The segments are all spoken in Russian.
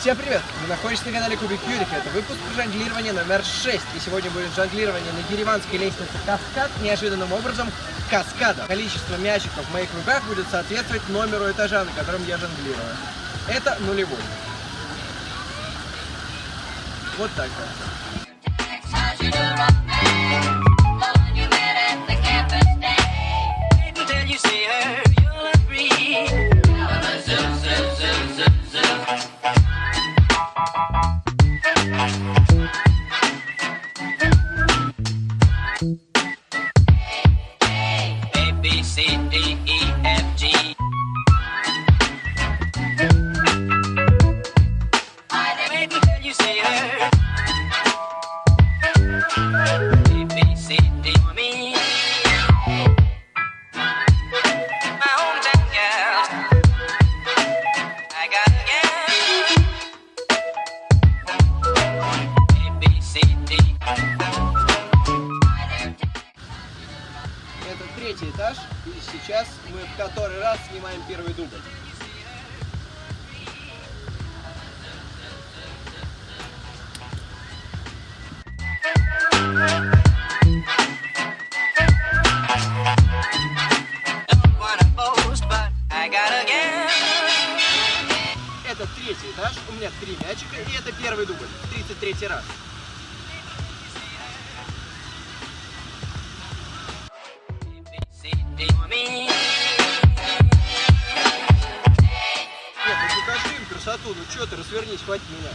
Всем привет! Вы находитесь на канале Кубик Юрика. Это выпуск жонглирования номер 6. И сегодня будет жонглирование на дереванской лестнице Каскад неожиданным образом каскада. Количество мячиков в моих руках будет соответствовать номеру этажа, на котором я жонглирую. Это нулевой. Вот так вот. Это третий этаж. И сейчас мы в который раз снимаем первый дубль. Это третий этаж. У меня три мячика. И это первый дубль. 33 раз. Нет, ну покажи им красоту. Ну что ты, развернись, хватит меня.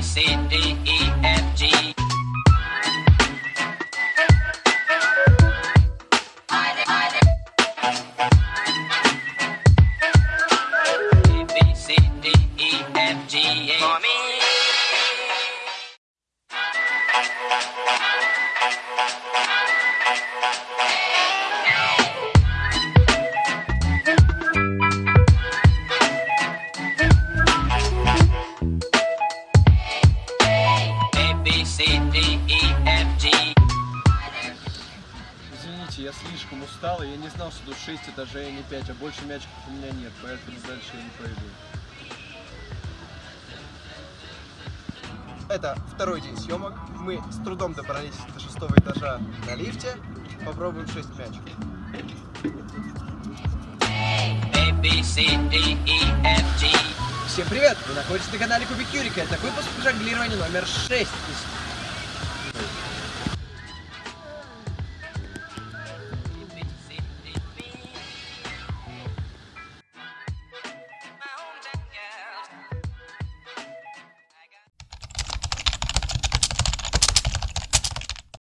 C, D, E, Я слишком устал, и я не знал, что тут 6 этажей, а не 5, а больше мячиков у меня нет, поэтому дальше я не пойду. Это второй день съемок. Мы с трудом добрались до шестого этажа на лифте. Попробуем 6 мячиков. A. Всем привет! Вы находитесь на канале Кубик Юрика. Это выпуск жонглирования номер 6.